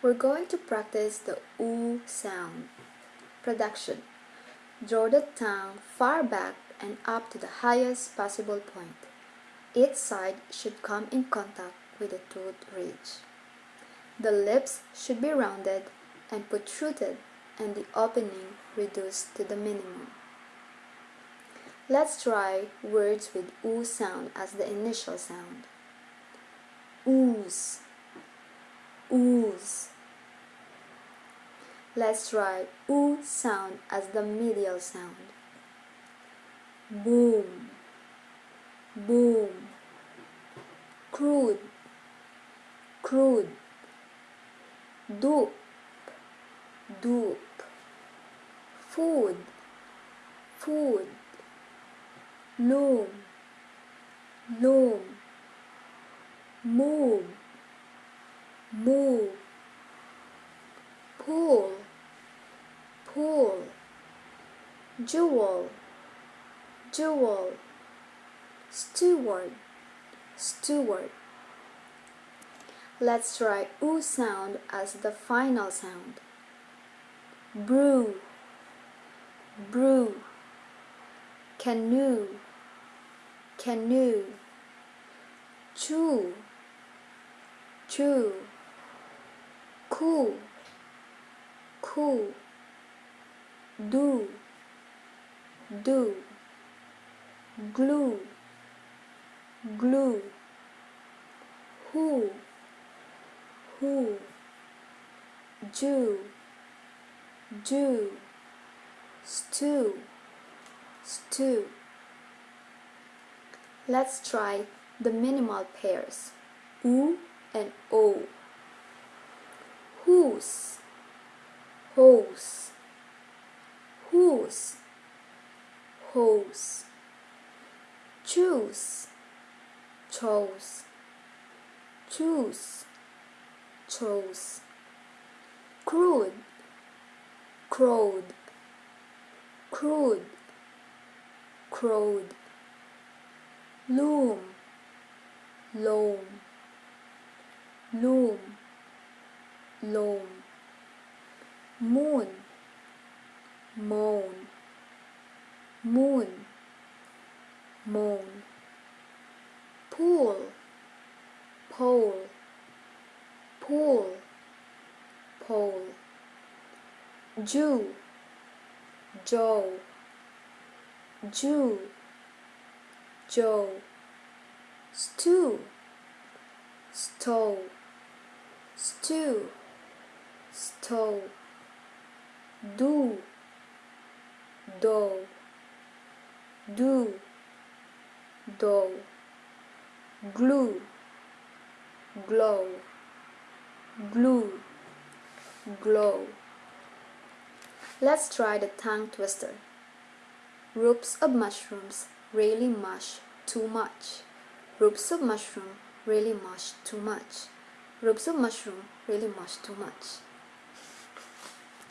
We're going to practice the oo sound. Production. Draw the tongue far back and up to the highest possible point. Each side should come in contact with the tooth ridge. The lips should be rounded and protruded and the opening reduced to the minimum. Let's try words with oo sound as the initial sound. Ooze ooze. Let's try oo sound as the medial sound. Boom, boom. Crude, crude. Dupe, dupe. Food, food. Loom, loom. Move, move. Pull. Pull. Jewel. Jewel. Steward. Steward. Let's try oo sound as the final sound. Brew. Brew. Canoe. Canoe. Chew. Chew cool, cool, do, do, glue, glue, who, who, Jew, Jew, stew, stew. Let's try the minimal pairs, oo and o whose hose. Whose hose. Choose. Chose. Choose. Chose. Crude. Crowed. Crude. Crowed. Loom. Loam. Loom loam moon. Moan. Moon. Moan. Pool. Pole. Pool. Pole. Jew. Joe. Jew. Joe. Stew. Stove stew stove do do do do glue glow glue glow. Let's try the tongue twister. Ropes of mushrooms really mush too much. Ropes of mushroom really mush too much. Ropes of mushroom really mush too much